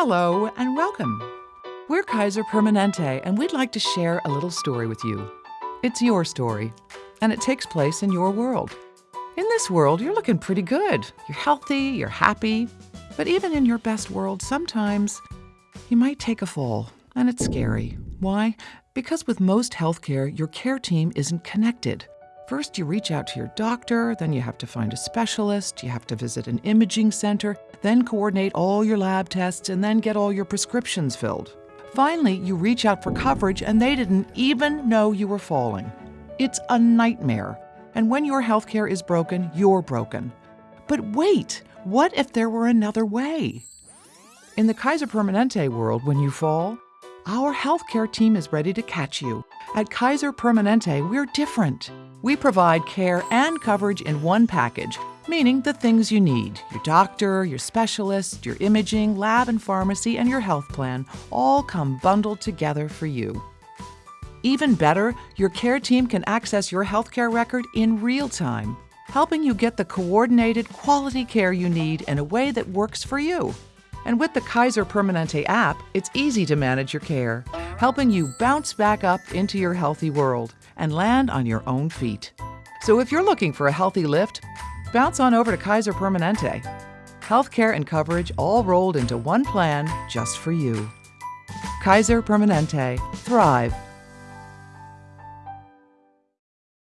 Hello and welcome. We're Kaiser Permanente, and we'd like to share a little story with you. It's your story, and it takes place in your world. In this world, you're looking pretty good. You're healthy, you're happy. But even in your best world, sometimes you might take a fall, and it's scary. Why? Because with most healthcare, your care team isn't connected. First, you reach out to your doctor, then you have to find a specialist, you have to visit an imaging center, then coordinate all your lab tests, and then get all your prescriptions filled. Finally, you reach out for coverage and they didn't even know you were falling. It's a nightmare. And when your healthcare is broken, you're broken. But wait, what if there were another way? In the Kaiser Permanente world, when you fall, our healthcare team is ready to catch you. At Kaiser Permanente, we're different. We provide care and coverage in one package, meaning the things you need your doctor, your specialist, your imaging, lab and pharmacy, and your health plan all come bundled together for you. Even better, your care team can access your healthcare record in real time, helping you get the coordinated quality care you need in a way that works for you. And with the Kaiser Permanente app, it's easy to manage your care, helping you bounce back up into your healthy world and land on your own feet. So if you're looking for a healthy lift, bounce on over to Kaiser Permanente. Healthcare and coverage all rolled into one plan just for you. Kaiser Permanente. Thrive